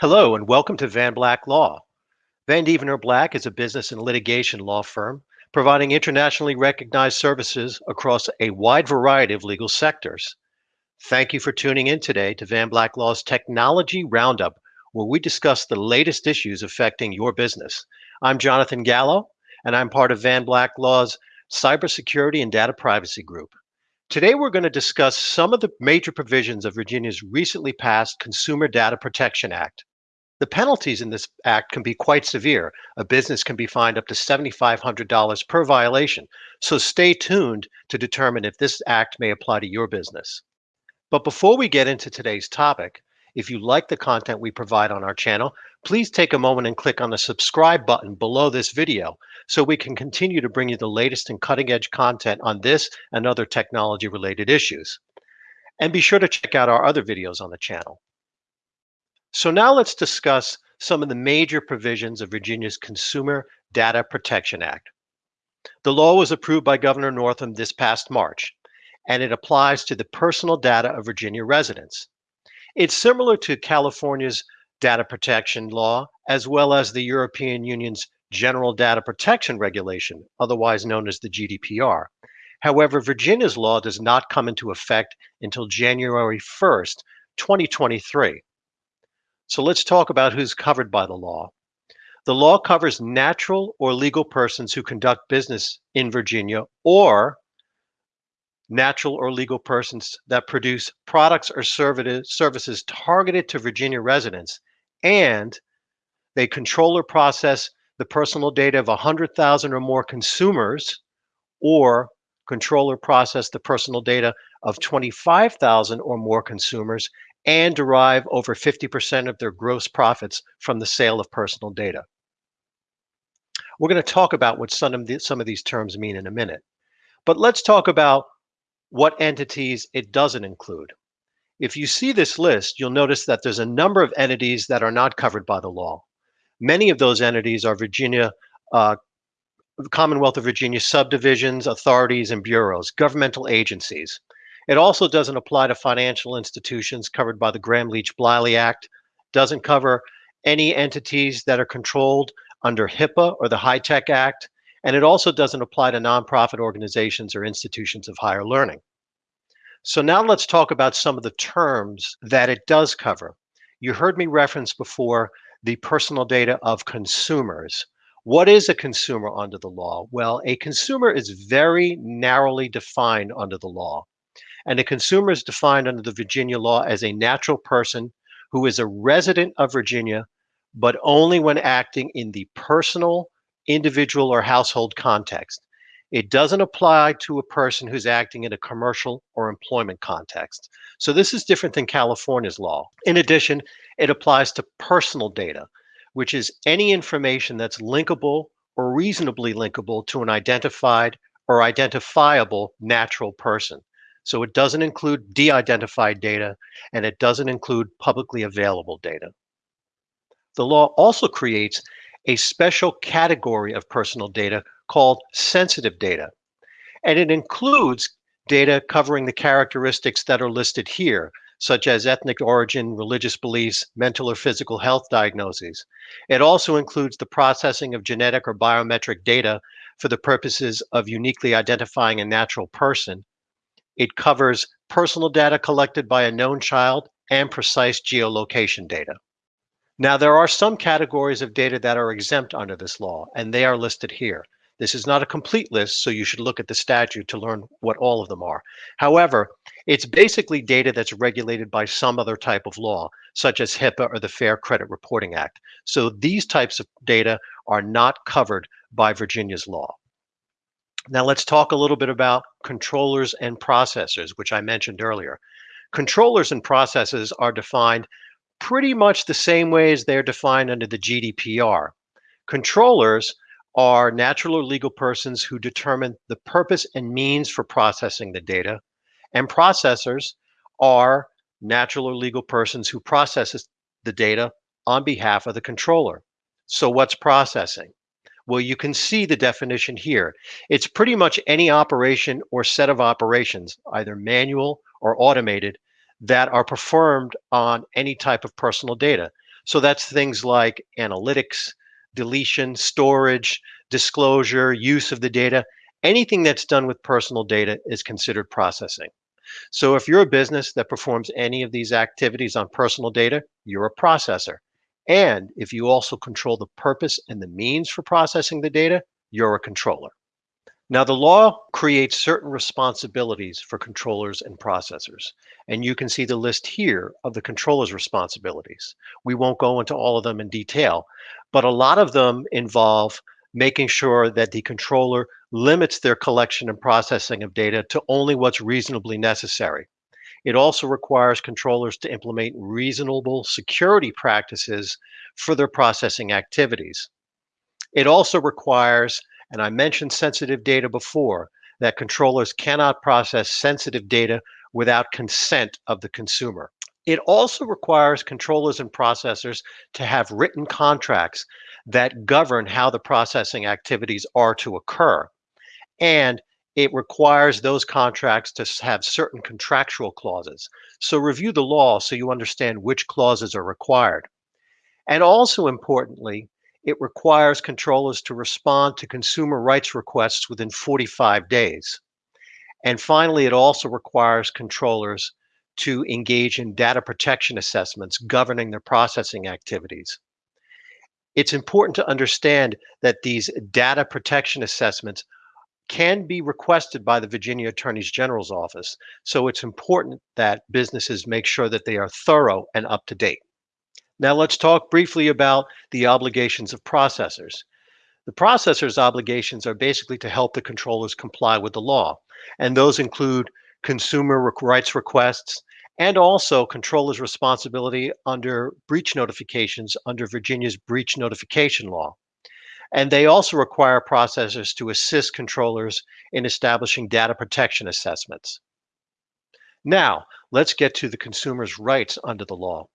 Hello and welcome to Van Black Law. Vandeventer Black is a business and litigation law firm providing internationally recognized services across a wide variety of legal sectors. Thank you for tuning in today to Van Black Law's Technology Roundup, where we discuss the latest issues affecting your business. I'm Jonathan Gallo, and I'm part of Van Black Law's Cybersecurity and Data Privacy Group. Today, we're going to discuss some of the major provisions of Virginia's recently passed Consumer Data Protection Act. The penalties in this act can be quite severe. A business can be fined up to $7,500 per violation. So stay tuned to determine if this act may apply to your business. But before we get into today's topic, if you like the content we provide on our channel, please take a moment and click on the subscribe button below this video so we can continue to bring you the latest and cutting edge content on this and other technology related issues. And be sure to check out our other videos on the channel. So now let's discuss some of the major provisions of Virginia's Consumer Data Protection Act. The law was approved by Governor Northam this past March, and it applies to the personal data of Virginia residents. It's similar to California's data protection law, as well as the European Union's General Data Protection Regulation, otherwise known as the GDPR. However, Virginia's law does not come into effect until January 1st, 2023. So let's talk about who's covered by the law. The law covers natural or legal persons who conduct business in Virginia or natural or legal persons that produce products or services targeted to Virginia residents and they control or process the personal data of 100,000 or more consumers or control or process the personal data of 25,000 or more consumers and derive over 50% of their gross profits from the sale of personal data. We're going to talk about what some of, the, some of these terms mean in a minute. But let's talk about what entities it doesn't include. If you see this list, you'll notice that there's a number of entities that are not covered by the law. Many of those entities are Virginia, uh, Commonwealth of Virginia subdivisions, authorities, and bureaus, governmental agencies. It also doesn't apply to financial institutions covered by the Gramm-Leach-Bliley Act, doesn't cover any entities that are controlled under HIPAA or the HITECH Act, and it also doesn't apply to nonprofit organizations or institutions of higher learning. So now let's talk about some of the terms that it does cover. You heard me reference before the personal data of consumers. What is a consumer under the law? Well, a consumer is very narrowly defined under the law. And a consumer is defined under the Virginia law as a natural person who is a resident of Virginia, but only when acting in the personal, individual, or household context. It doesn't apply to a person who's acting in a commercial or employment context. So this is different than California's law. In addition, it applies to personal data, which is any information that's linkable or reasonably linkable to an identified or identifiable natural person. So it doesn't include de-identified data and it doesn't include publicly available data. The law also creates a special category of personal data called sensitive data. And it includes data covering the characteristics that are listed here, such as ethnic origin, religious beliefs, mental or physical health diagnoses. It also includes the processing of genetic or biometric data for the purposes of uniquely identifying a natural person, it covers personal data collected by a known child and precise geolocation data. Now, there are some categories of data that are exempt under this law, and they are listed here. This is not a complete list, so you should look at the statute to learn what all of them are. However, it's basically data that's regulated by some other type of law, such as HIPAA or the Fair Credit Reporting Act. So these types of data are not covered by Virginia's law. Now let's talk a little bit about controllers and processors, which I mentioned earlier. Controllers and processors are defined pretty much the same way as they're defined under the GDPR. Controllers are natural or legal persons who determine the purpose and means for processing the data, and processors are natural or legal persons who processes the data on behalf of the controller. So what's processing? Well, you can see the definition here. It's pretty much any operation or set of operations, either manual or automated, that are performed on any type of personal data. So that's things like analytics, deletion, storage, disclosure, use of the data. Anything that's done with personal data is considered processing. So if you're a business that performs any of these activities on personal data, you're a processor. And if you also control the purpose and the means for processing the data, you're a controller. Now, the law creates certain responsibilities for controllers and processors. And you can see the list here of the controller's responsibilities. We won't go into all of them in detail, but a lot of them involve making sure that the controller limits their collection and processing of data to only what's reasonably necessary. It also requires controllers to implement reasonable security practices for their processing activities. It also requires, and I mentioned sensitive data before, that controllers cannot process sensitive data without consent of the consumer. It also requires controllers and processors to have written contracts that govern how the processing activities are to occur. And it requires those contracts to have certain contractual clauses. So review the law so you understand which clauses are required. And also importantly, it requires controllers to respond to consumer rights requests within 45 days. And finally, it also requires controllers to engage in data protection assessments governing their processing activities. It's important to understand that these data protection assessments can be requested by the Virginia Attorney General's office. So it's important that businesses make sure that they are thorough and up to date. Now let's talk briefly about the obligations of processors. The processor's obligations are basically to help the controllers comply with the law, and those include consumer rights requests and also controllers' responsibility under breach notifications under Virginia's breach notification law. And they also require processors to assist controllers in establishing data protection assessments. Now, let's get to the consumer's rights under the law.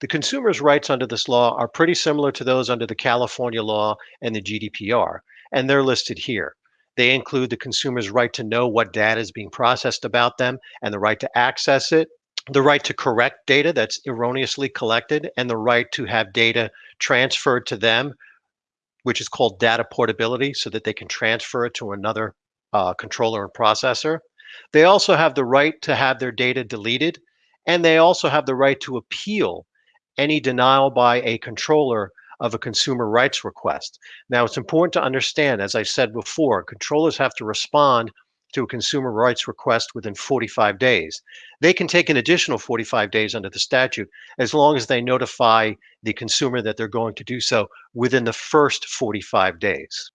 The consumer's rights under this law are pretty similar to those under the California law and the GDPR, and they're listed here. They include the consumer's right to know what data is being processed about them and the right to access it, the right to correct data that's erroneously collected, and the right to have data transferred to them which is called data portability so that they can transfer it to another uh, controller and processor. They also have the right to have their data deleted, and they also have the right to appeal any denial by a controller of a consumer rights request. Now, it's important to understand, as I said before, controllers have to respond to a consumer rights request within 45 days. They can take an additional 45 days under the statute as long as they notify the consumer that they're going to do so within the first 45 days.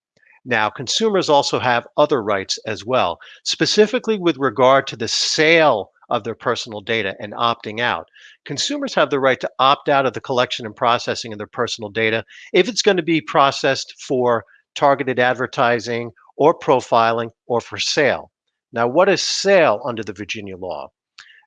Now, consumers also have other rights as well, specifically with regard to the sale of their personal data and opting out. Consumers have the right to opt out of the collection and processing of their personal data if it's going to be processed for targeted advertising or profiling or for sale. Now, what is sale under the Virginia law?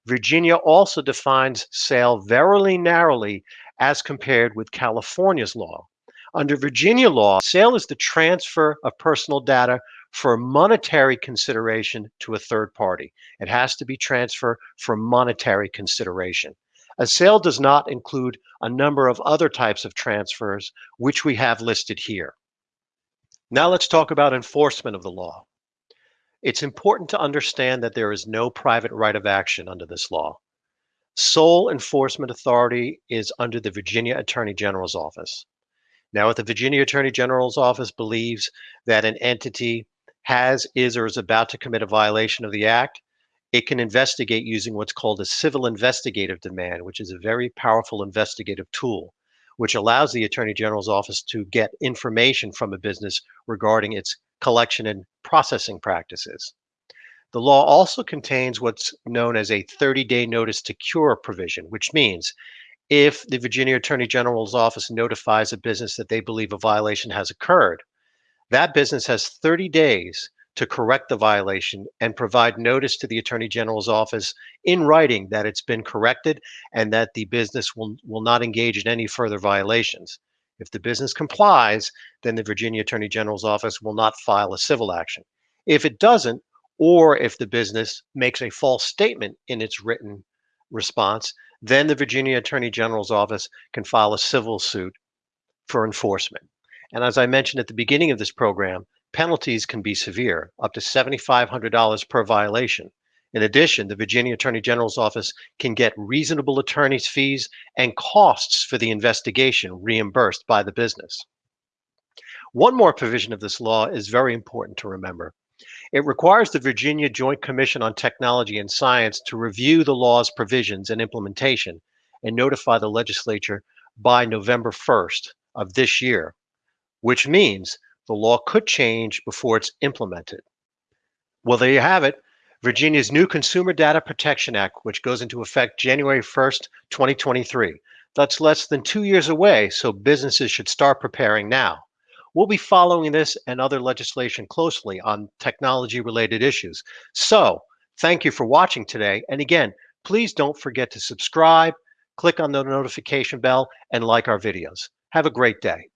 Virginia also defines sale very narrowly as compared with California's law. Under Virginia law, sale is the transfer of personal data for monetary consideration to a third party. It has to be transfer for monetary consideration. A sale does not include a number of other types of transfers, which we have listed here. Now let's talk about enforcement of the law. It's important to understand that there is no private right of action under this law. Sole enforcement authority is under the Virginia Attorney General's office. Now, if the Virginia Attorney General's office believes that an entity has, is, or is about to commit a violation of the act, it can investigate using what's called a civil investigative demand, which is a very powerful investigative tool which allows the Attorney General's office to get information from a business regarding its collection and processing practices. The law also contains what's known as a 30 day notice to cure provision, which means if the Virginia Attorney General's office notifies a business that they believe a violation has occurred, that business has 30 days to correct the violation and provide notice to the Attorney General's office in writing that it's been corrected and that the business will, will not engage in any further violations. If the business complies, then the Virginia Attorney General's office will not file a civil action. If it doesn't, or if the business makes a false statement in its written response, then the Virginia Attorney General's office can file a civil suit for enforcement. And as I mentioned at the beginning of this program, penalties can be severe, up to $7,500 per violation. In addition, the Virginia Attorney General's office can get reasonable attorney's fees and costs for the investigation reimbursed by the business. One more provision of this law is very important to remember. It requires the Virginia Joint Commission on Technology and Science to review the law's provisions and implementation and notify the legislature by November 1st of this year, which means the law could change before it's implemented. Well, there you have it. Virginia's new Consumer Data Protection Act, which goes into effect January 1st, 2023. That's less than two years away, so businesses should start preparing now. We'll be following this and other legislation closely on technology related issues. So, thank you for watching today. And again, please don't forget to subscribe, click on the notification bell, and like our videos. Have a great day.